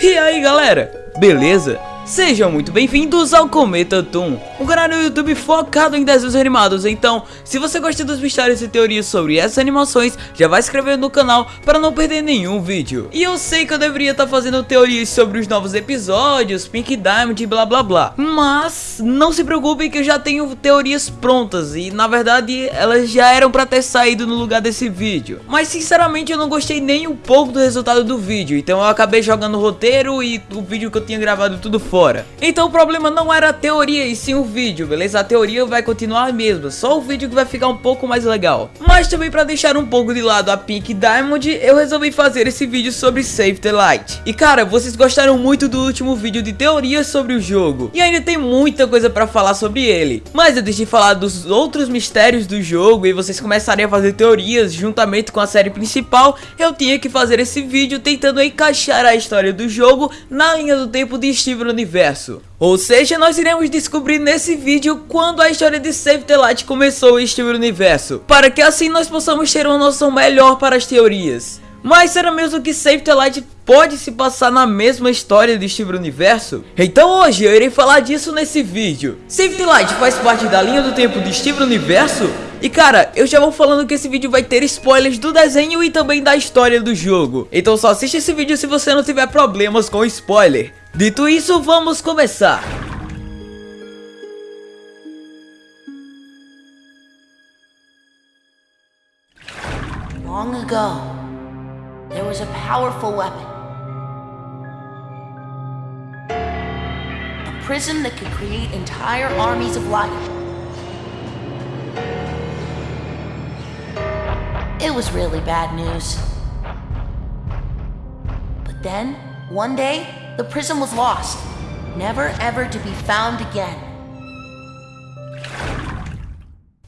E aí galera, beleza? Sejam muito bem-vindos ao Cometa Toon, um canal no YouTube focado em desenhos animados. Então, se você gosta dos mistérios e teorias sobre essas animações, já vai se inscrever no canal para não perder nenhum vídeo. E eu sei que eu deveria estar tá fazendo teorias sobre os novos episódios, Pink Diamond e blá blá blá. Mas não se preocupem que eu já tenho teorias prontas e na verdade elas já eram para ter saído no lugar desse vídeo. Mas sinceramente eu não gostei nem um pouco do resultado do vídeo, então eu acabei jogando o roteiro e o vídeo que eu tinha gravado tudo fora. Então o problema não era a teoria e sim o vídeo, beleza? A teoria vai continuar a mesma, só o vídeo que vai ficar um pouco mais legal. Mas também para deixar um pouco de lado a Pink Diamond, eu resolvi fazer esse vídeo sobre Save the Light. E cara, vocês gostaram muito do último vídeo de teorias sobre o jogo, e ainda tem muita coisa para falar sobre ele. Mas antes de falar dos outros mistérios do jogo e vocês começarem a fazer teorias juntamente com a série principal, eu tinha que fazer esse vídeo tentando encaixar a história do jogo na linha do tempo de Steven Universo. Ou seja, nós iremos descobrir nesse vídeo quando a história de Save the Light começou em Steven Universo, para que assim nós possamos ter uma noção melhor para as teorias. Mas será mesmo que Save the Light pode se passar na mesma história de Steven Universo? Então hoje eu irei falar disso nesse vídeo. Save the Light faz parte da linha do tempo de Steven Universo? E cara, eu já vou falando que esse vídeo vai ter spoilers do desenho e também da história do jogo. Então só assiste esse vídeo se você não tiver problemas com spoiler. Dito isso, vamos começar. Long ago, there was a powerful weapon. A prism that could create entire armies of light. It was really bad news. But then, one day, the prism was lost, never ever to be found again.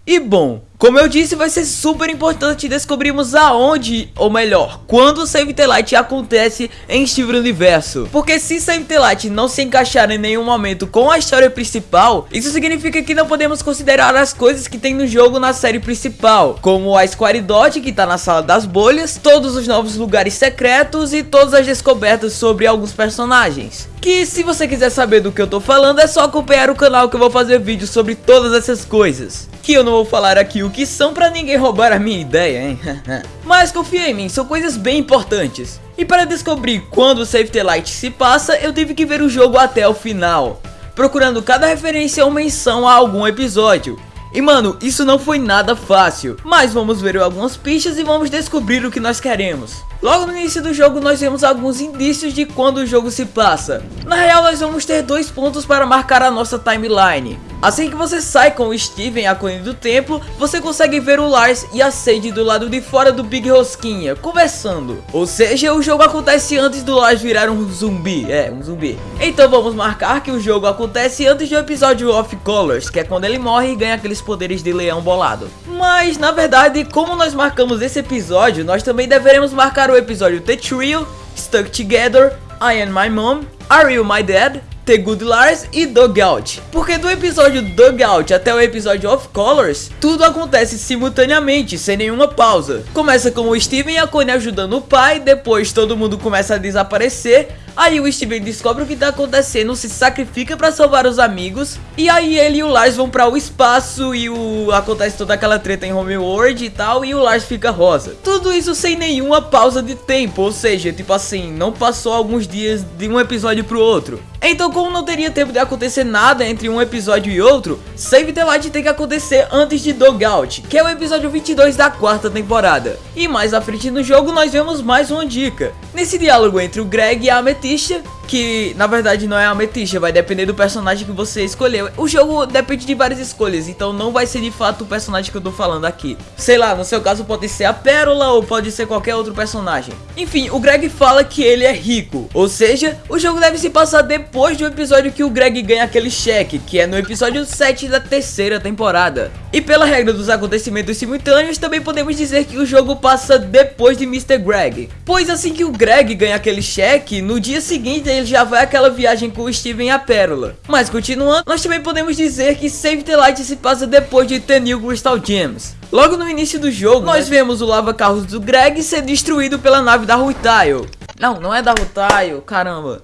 E bom, como eu disse, vai ser super importante descobrirmos aonde, ou melhor, quando o Save the Light acontece em Steven Universo. Porque se Save the Light não se encaixar em nenhum momento com a história principal, isso significa que não podemos considerar as coisas que tem no jogo na série principal, como a Square Dot que tá na sala das bolhas, todos os novos lugares secretos e todas as descobertas sobre alguns personagens. Que se você quiser saber do que eu tô falando, é só acompanhar o canal que eu vou fazer vídeos sobre todas essas coisas. Que eu não vou falar aqui o que são pra ninguém roubar a minha ideia, hein? Mas confia em mim, são coisas bem importantes. E para descobrir quando o Save the Light se passa, eu tive que ver o jogo até o final. Procurando cada referência ou menção a algum episódio. E mano, isso não foi nada fácil, mas vamos ver algumas pistas e vamos descobrir o que nós queremos. Logo no início do jogo nós vemos alguns indícios de quando o jogo se passa. Na real nós vamos ter dois pontos para marcar a nossa timeline. Assim que você sai com o Steven, a cone do templo, você consegue ver o Lars e a Sadie do lado de fora do Big Rosquinha, conversando. Ou seja, o jogo acontece antes do Lars virar um zumbi, é, um zumbi. Então vamos marcar que o jogo acontece antes do episódio Off Colors, que é quando ele morre e ganha aqueles poderes de leão bolado. Mas, na verdade, como nós marcamos esse episódio, nós também deveremos marcar o episódio The Trio, Stuck Together, I Am My Mom, Are You My Dad, The Good Lars e Dugout. Porque do episódio Dugout até o episódio Of Colors, tudo acontece simultaneamente, sem nenhuma pausa. Começa com o Steven e a Connie ajudando o pai, depois todo mundo começa a desaparecer, Aí o Steven descobre o que tá acontecendo, se sacrifica pra salvar os amigos. E aí ele e o Lars vão pra o espaço e o acontece toda aquela treta em Homeworld e tal. E o Lars fica rosa. Tudo isso sem nenhuma pausa de tempo, ou seja, tipo assim, não passou alguns dias de um episódio pro outro. Então como não teria tempo de acontecer nada entre um episódio e outro, Save the Light tem que acontecer antes de Dogout, que é o episódio 22 da quarta temporada. E mais à frente no jogo nós vemos mais uma dica. Nesse diálogo entre o Greg e a Amethyst, artista que na verdade não é a ametista, vai depender do personagem que você escolheu. O jogo depende de várias escolhas, então não vai ser de fato o personagem que eu tô falando aqui. Sei lá, no seu caso pode ser a Pérola ou pode ser qualquer outro personagem. Enfim, o Greg fala que ele é rico, ou seja, o jogo deve se passar depois do episódio que o Greg ganha aquele cheque, que é no episódio 7 da terceira temporada. E pela regra dos acontecimentos simultâneos, também podemos dizer que o jogo passa depois de Mr. Greg. Pois assim que o Greg ganha aquele cheque, no dia seguinte aí já vai aquela viagem com o Steven e a Pérola. Mas continuando, nós também podemos dizer que Save the Light se passa depois de The New Crystal Gems. Logo no início do jogo, nós né? vemos o lava-carros do Greg ser destruído pela nave da Rutile. Não, não é da Rutile, caramba.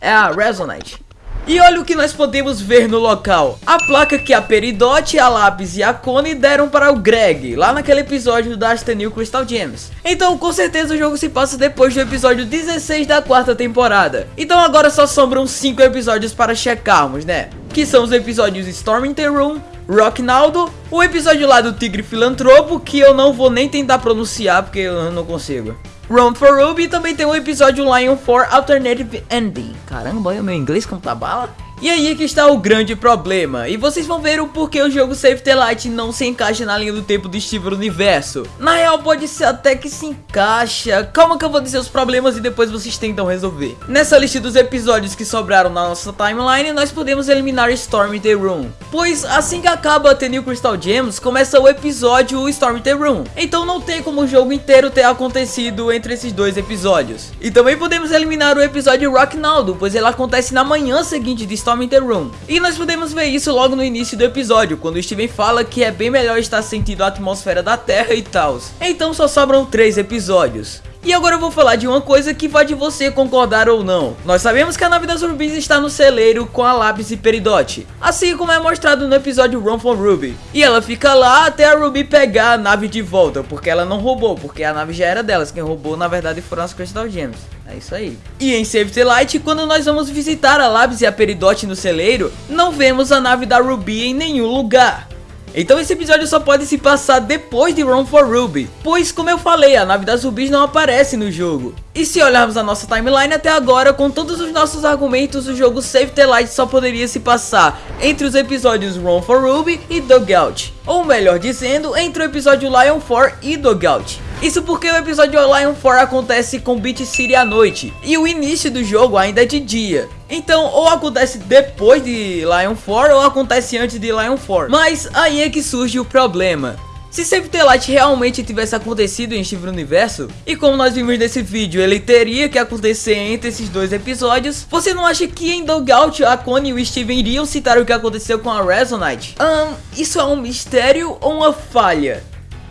É a Resonite. E olha o que nós podemos ver no local. A placa que a Peridot, a Lápis e a Connie deram para o Greg, lá naquele episódio da New Crystal Gems. Então com certeza o jogo se passa depois do episódio 16 da quarta temporada. Então agora só sobram 5 episódios para checarmos, né? Que são os episódios Storm in the Room, Rocknaldo, o episódio lá do Tigre Filantropo, que eu não vou nem tentar pronunciar porque eu não consigo. Run for Ruby também tem o episódio Lion 4 Alternative Ending. Caramba, olha o meu inglês como tá bala. E aí é que está o grande problema, e vocês vão ver o porquê o jogo Save the Light não se encaixa na linha do tempo do Steven Universo. Na real pode ser até que se encaixa, calma que eu vou dizer os problemas e depois vocês tentam resolver. Nessa lista dos episódios que sobraram na nossa timeline, nós podemos eliminar Storm the Room. Pois assim que acaba The New Crystal Gems, começa o episódio Storm the Room. Então não tem como o jogo inteiro ter acontecido entre esses dois episódios. E também podemos eliminar o episódio Rock Naldo, pois ele acontece na manhã seguinte de Storm Storm in the Room. E nós podemos ver isso logo no início do episódio, quando o Steven fala que é bem melhor estar sentindo a atmosfera da Terra e tal. Então só sobram três episódios. E agora eu vou falar de uma coisa que vai de você concordar ou não. Nós sabemos que a nave das Rubis está no celeiro com a lápis e peridote, assim como é mostrado no episódio Run for Ruby. E ela fica lá até a Ruby pegar a nave de volta, porque ela não roubou, porque a nave já era delas, quem roubou na verdade foram as Crystal Gems. É isso aí. E em Save the Light, quando nós vamos visitar a Labs e a Peridote no celeiro, não vemos a nave da Ruby em nenhum lugar. Então esse episódio só pode se passar depois de Run for Ruby, pois como eu falei, a nave das Rubis não aparece no jogo. E se olharmos a nossa timeline até agora, com todos os nossos argumentos, o jogo Save the Light só poderia se passar entre os episódios Run for Ruby e Dugout. Ou melhor dizendo, entre o episódio Lion 4 e Dugout. Isso porque o episódio Lion 4 acontece com Beat City à noite, e o início do jogo ainda é de dia. Então, ou acontece depois de Lion 4 ou acontece antes de Lion 4. Mas aí é que surge o problema. Se Save the Light realmente tivesse acontecido em Steven Universo, e como nós vimos nesse vídeo, ele teria que acontecer entre esses dois episódios, você não acha que em Dogout a Connie e o Steven iriam citar o que aconteceu com a Resonite? Um, isso é um mistério ou uma falha?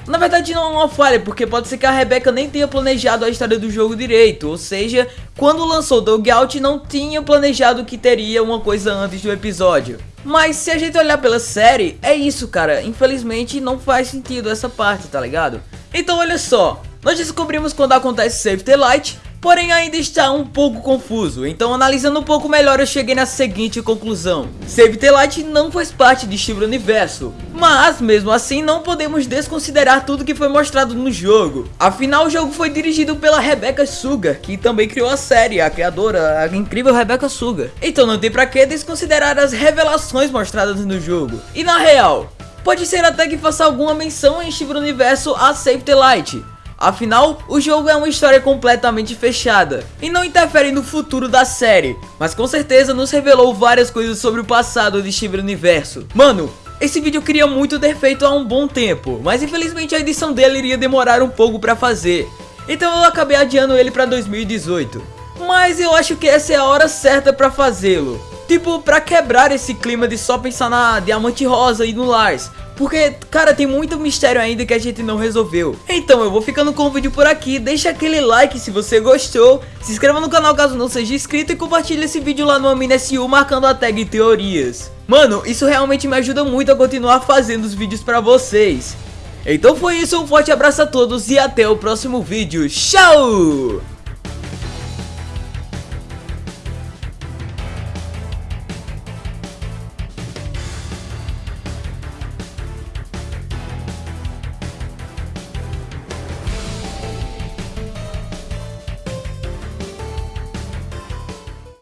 Na verdade não é uma falha, porque pode ser que a Rebecca nem tenha planejado a história do jogo direito, ou seja, quando lançou Dogout não tinha planejado que teria uma coisa antes do episódio. Mas se a gente olhar pela série, é isso cara, infelizmente não faz sentido essa parte, tá ligado? Então olha só, nós descobrimos quando acontece Save the Light, porém ainda está um pouco confuso, então analisando um pouco melhor eu cheguei na seguinte conclusão. Save the Light não faz parte de Steven Universo, mas mesmo assim não podemos desconsiderar tudo que foi mostrado no jogo. Afinal o jogo foi dirigido pela Rebecca Sugar, que também criou a série, a criadora, a incrível Rebecca Sugar. Então não tem pra que desconsiderar as revelações mostradas no jogo. E na real, pode ser até que faça alguma menção em Steven Universo a Save the Light, Afinal, o jogo é uma história completamente fechada e não interfere no futuro da série, mas com certeza nos revelou várias coisas sobre o passado de Steven Universo. Mano, esse vídeo eu queria muito ter feito há um bom tempo, mas infelizmente a edição dele iria demorar um pouco pra fazer, então eu acabei adiando ele pra 2018. Mas eu acho que essa é a hora certa pra fazê-lo. Tipo, pra quebrar esse clima de só pensar na Diamante Rosa e no Lars, porque, cara, tem muito mistério ainda que a gente não resolveu. Então eu vou ficando com o vídeo por aqui. Deixa aquele like se você gostou. Se inscreva no canal caso não seja inscrito. E compartilhe esse vídeo lá no AminaSU marcando a tag Teorias. Mano, isso realmente me ajuda muito a continuar fazendo os vídeos pra vocês. Então foi isso, um forte abraço a todos e até o próximo vídeo. Tchau!